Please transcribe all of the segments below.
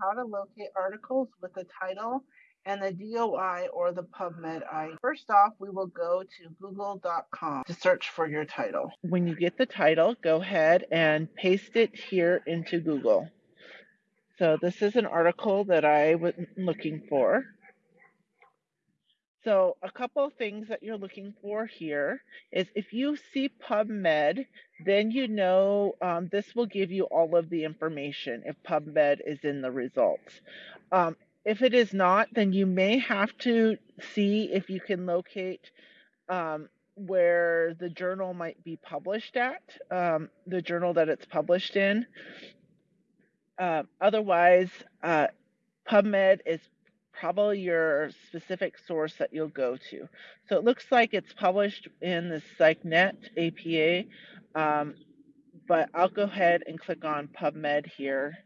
how to locate articles with the title and the DOI or the PubMed ID. First off, we will go to google.com to search for your title. When you get the title, go ahead and paste it here into Google. So this is an article that I was looking for. So a couple of things that you're looking for here is if you see PubMed, then you know um, this will give you all of the information if PubMed is in the results. Um, if it is not, then you may have to see if you can locate um, where the journal might be published at, um, the journal that it's published in. Uh, otherwise, uh, PubMed is probably your specific source that you'll go to. So it looks like it's published in the PsycNet APA, um, but I'll go ahead and click on PubMed here.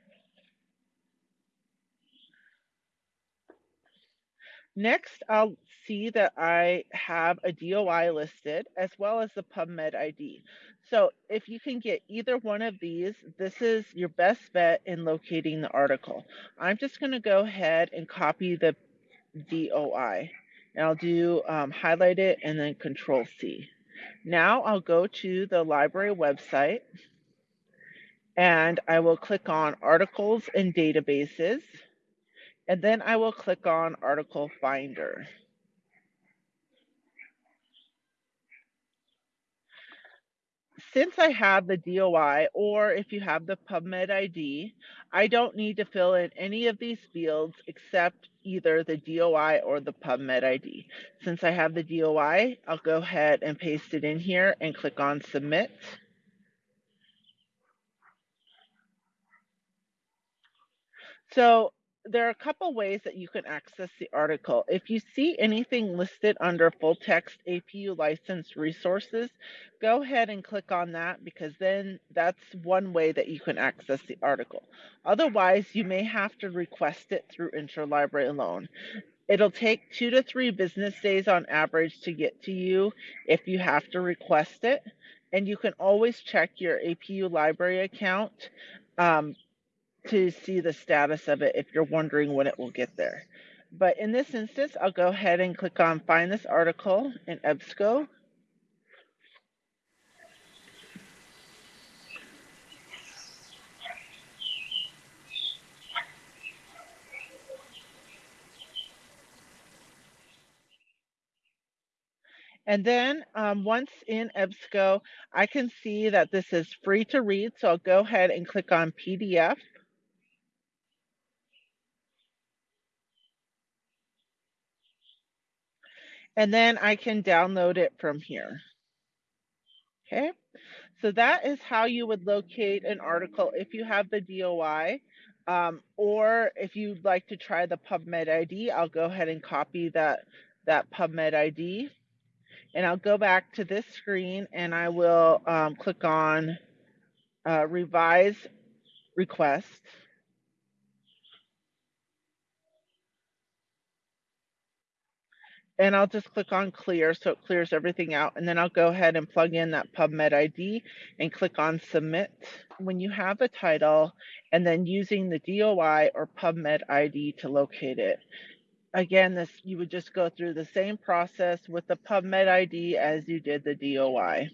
Next, I'll see that I have a DOI listed as well as the PubMed ID. So if you can get either one of these, this is your best bet in locating the article. I'm just going to go ahead and copy the DOI. And I'll do um, highlight it and then control C. Now I'll go to the library website and I will click on articles and databases and then I will click on article finder. Since I have the DOI or if you have the PubMed ID, I don't need to fill in any of these fields except either the DOI or the PubMed ID. Since I have the DOI, I'll go ahead and paste it in here and click on submit. So there are a couple ways that you can access the article. If you see anything listed under full text APU license resources, go ahead and click on that because then that's one way that you can access the article. Otherwise, you may have to request it through Interlibrary Loan. It'll take two to three business days on average to get to you if you have to request it. And you can always check your APU library account um, to see the status of it if you're wondering when it will get there. But in this instance, I'll go ahead and click on find this article in EBSCO. And then um, once in EBSCO, I can see that this is free to read. So I'll go ahead and click on PDF. And then I can download it from here. Okay, so that is how you would locate an article if you have the DOI. Um, or if you'd like to try the PubMed ID, I'll go ahead and copy that, that PubMed ID. And I'll go back to this screen and I will um, click on uh, Revise Request. And I'll just click on clear so it clears everything out and then I'll go ahead and plug in that PubMed ID and click on submit. When you have the title and then using the DOI or PubMed ID to locate it. Again, this you would just go through the same process with the PubMed ID as you did the DOI.